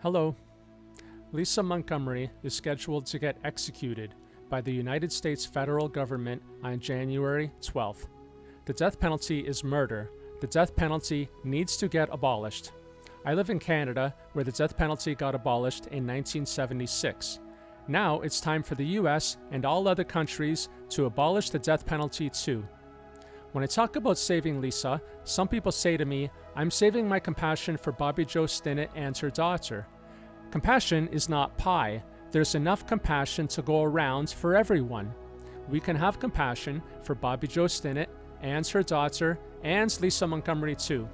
Hello. Lisa Montgomery is scheduled to get executed by the United States federal government on January 12th. The death penalty is murder. The death penalty needs to get abolished. I live in Canada, where the death penalty got abolished in 1976. Now it's time for the US and all other countries to abolish the death penalty too. When I talk about saving Lisa, some people say to me, I'm saving my compassion for Bobbie Jo Stinnett and her daughter. Compassion is not pie. There's enough compassion to go around for everyone. We can have compassion for Bobbie Jo Stinnett and her daughter and Lisa Montgomery too.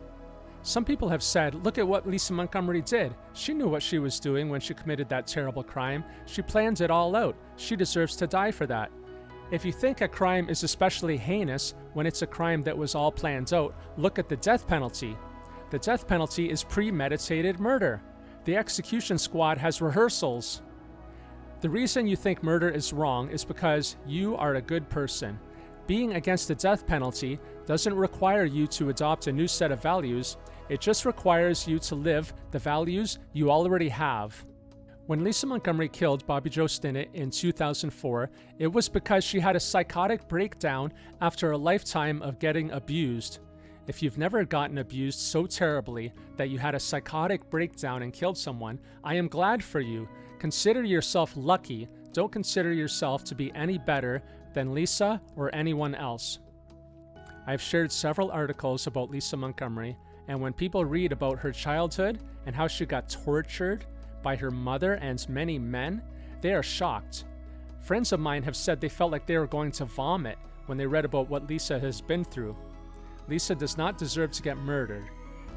Some people have said, look at what Lisa Montgomery did. She knew what she was doing when she committed that terrible crime. She planned it all out. She deserves to die for that. If you think a crime is especially heinous when it's a crime that was all planned out, look at the death penalty. The death penalty is premeditated murder. The execution squad has rehearsals. The reason you think murder is wrong is because you are a good person. Being against the death penalty doesn't require you to adopt a new set of values, it just requires you to live the values you already have. When Lisa Montgomery killed Bobbie Jo Stinnett in 2004, it was because she had a psychotic breakdown after a lifetime of getting abused. If you've never gotten abused so terribly that you had a psychotic breakdown and killed someone, I am glad for you. Consider yourself lucky. Don't consider yourself to be any better than Lisa or anyone else. I've shared several articles about Lisa Montgomery, and when people read about her childhood and how she got tortured by her mother and many men, they are shocked. Friends of mine have said they felt like they were going to vomit when they read about what Lisa has been through. Lisa does not deserve to get murdered.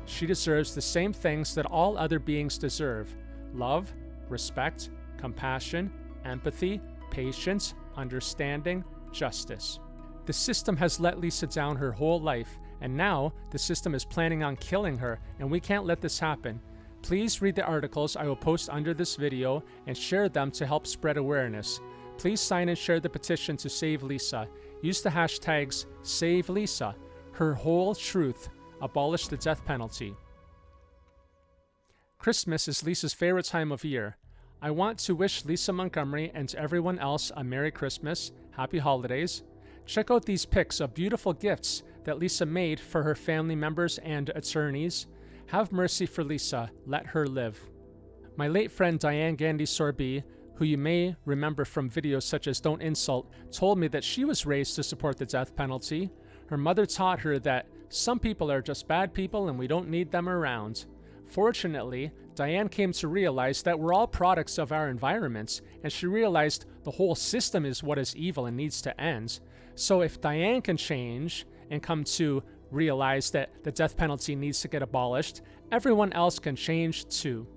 She deserves the same things that all other beings deserve love, respect, compassion, empathy, patience, understanding, justice. The system has let Lisa down her whole life, and now the system is planning on killing her, and we can't let this happen. Please read the articles I will post under this video and share them to help spread awareness. Please sign and share the petition to save Lisa. Use the hashtags SaveLisa, her whole truth, abolish the death penalty. Christmas is Lisa's favorite time of year. I want to wish Lisa Montgomery and everyone else a Merry Christmas, Happy Holidays. Check out these pics of beautiful gifts that Lisa made for her family members and attorneys. Have mercy for Lisa, let her live. My late friend Diane Gandy Sorby, who you may remember from videos such as Don't Insult, told me that she was raised to support the death penalty. Her mother taught her that some people are just bad people and we don't need them around. Fortunately, Diane came to realize that we're all products of our environments, and she realized the whole system is what is evil and needs to end. So if Diane can change and come to realize that the death penalty needs to get abolished, everyone else can change too.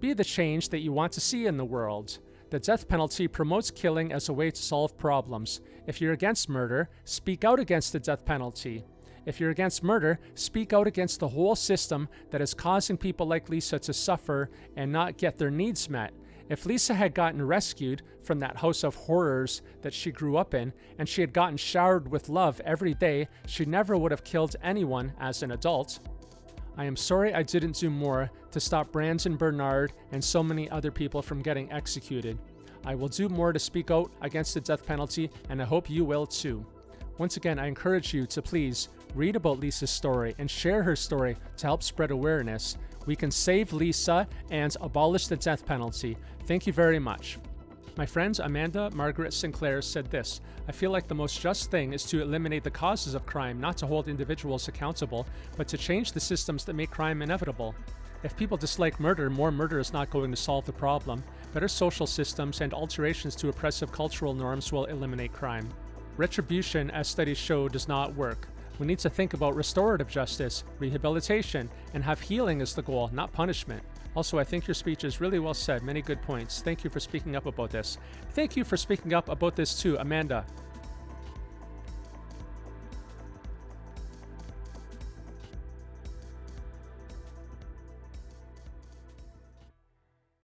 Be the change that you want to see in the world. The death penalty promotes killing as a way to solve problems. If you're against murder, speak out against the death penalty. If you're against murder, speak out against the whole system that is causing people like Lisa to suffer and not get their needs met. If Lisa had gotten rescued from that house of horrors that she grew up in, and she had gotten showered with love every day, she never would have killed anyone as an adult. I am sorry I didn't do more to stop Brandon Bernard and so many other people from getting executed. I will do more to speak out against the death penalty, and I hope you will too. Once again, I encourage you to please read about Lisa's story and share her story to help spread awareness. We can save Lisa and abolish the death penalty. Thank you very much. My friends Amanda Margaret Sinclair said this I feel like the most just thing is to eliminate the causes of crime, not to hold individuals accountable, but to change the systems that make crime inevitable. If people dislike murder, more murder is not going to solve the problem. Better social systems and alterations to oppressive cultural norms will eliminate crime. Retribution, as studies show, does not work. We need to think about restorative justice, rehabilitation, and have healing as the goal, not punishment. Also, I think your speech is really well said. Many good points. Thank you for speaking up about this. Thank you for speaking up about this too, Amanda.